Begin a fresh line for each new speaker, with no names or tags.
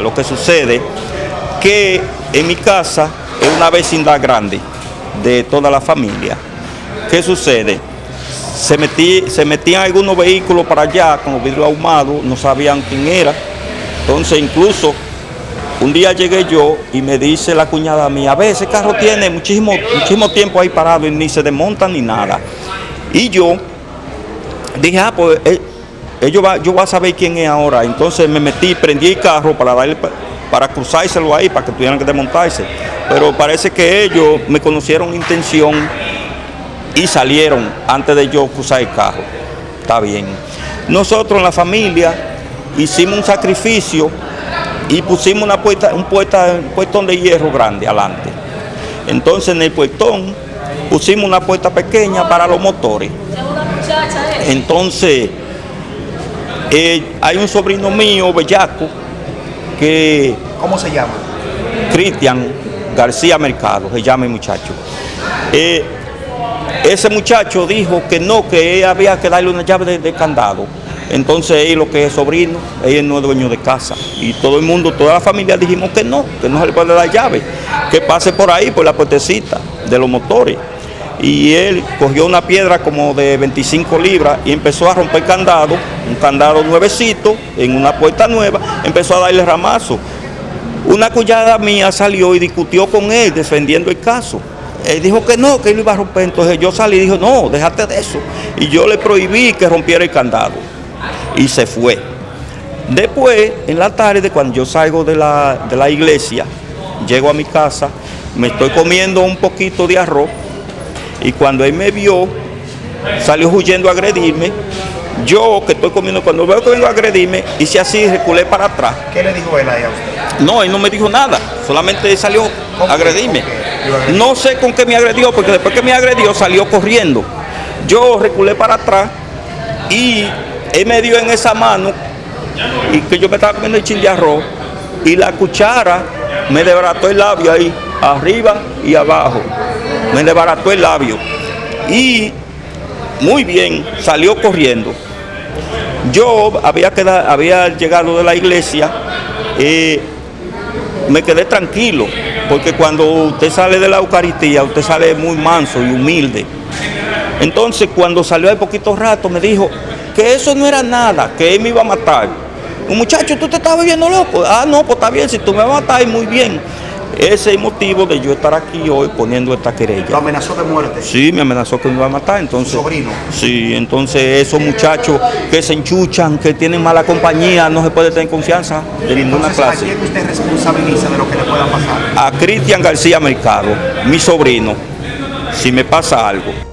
Lo que sucede que en mi casa es una vecindad grande de toda la familia. ¿Qué sucede? Se, metí, metían algunos vehículos para allá con los vidrios ahumados, no sabían quién era. Entonces incluso un día llegué yo y me dice la cuñada mía, a ver, ese carro tiene muchísimo, muchísimo tiempo ahí parado y ni se desmonta ni nada. Y yo dije, ah, pues eh, yo, va, yo voy a saber quién es ahora. Entonces me metí, prendí el carro para darle para cruzárselo ahí, para que tuvieran que desmontarse. Pero parece que ellos me conocieron intención y salieron antes de yo cruzar el carro. Está bien. Nosotros en la familia hicimos un sacrificio y pusimos una puerta, un, puerta, un puertón de hierro grande adelante. Entonces en el puertón pusimos una puerta pequeña para los motores. Entonces eh, hay un sobrino mío, Bellaco, que...
¿Cómo se llama?
Cristian García Mercado, se llama el muchacho. Eh, ese muchacho dijo que no, que había que darle una llave de, candado. Entonces él, lo que es sobrino, él no es dueño de casa. Y todo el mundo, toda la familia dijimos que no, que no se le puede dar llave. Que pase por ahí, por la puertecita de los motores y él cogió una piedra como de 25 libras y empezó a romper candado, un candado nuevecito, en una puerta nueva, empezó a darle ramazo. Una cuñada mía salió y discutió con él defendiendo el caso. Él dijo que no, que él iba a romper. Entonces yo salí y dijo, no, déjate de eso. Y yo le prohibí que rompiera el candado. Y se fue. Después, en la tarde, cuando yo salgo de la, de la iglesia, llego a mi casa, me estoy comiendo un poquito de arroz y cuando él me vio, salió huyendo a agredirme. Yo, que estoy comiendo, cuando veo que vengo a agredirme, hice así, reculé para atrás.
¿Qué le dijo él ahí a usted?
No, él no me dijo nada, solamente salió a agredirme. No sé con qué me agredió, porque después que me agredió salió corriendo. Yo reculé para atrás y él me dio en esa mano y que yo me estaba comiendo el chin de arroz y la cuchara me desbarató el labio ahí, arriba y abajo me desbarató el labio y muy bien, salió corriendo. Yo había, llegado de la iglesia, y me quedé tranquilo, porque cuando usted sale de la Eucaristía, usted sale muy manso y humilde. Entonces cuando salió de poquito rato me dijo que eso no era nada, que él me iba a matar. Muchacho, tú te estás viviendo loco. Ah, no, pues está bien, si tú me vas a matar, muy bien. Ese es el motivo de yo estar aquí hoy poniendo esta querella.
¿Lo amenazó de muerte?
Sí, me amenazó que me iba a matar. Entonces,
sobrino?
Sí, entonces esos muchachos que se enchuchan, que tienen mala compañía, no se puede tener confianza de ninguna clase.
¿A quién usted responsabiliza de lo que le pueda pasar?
A Cristian García Mercado, mi sobrino, si me pasa algo.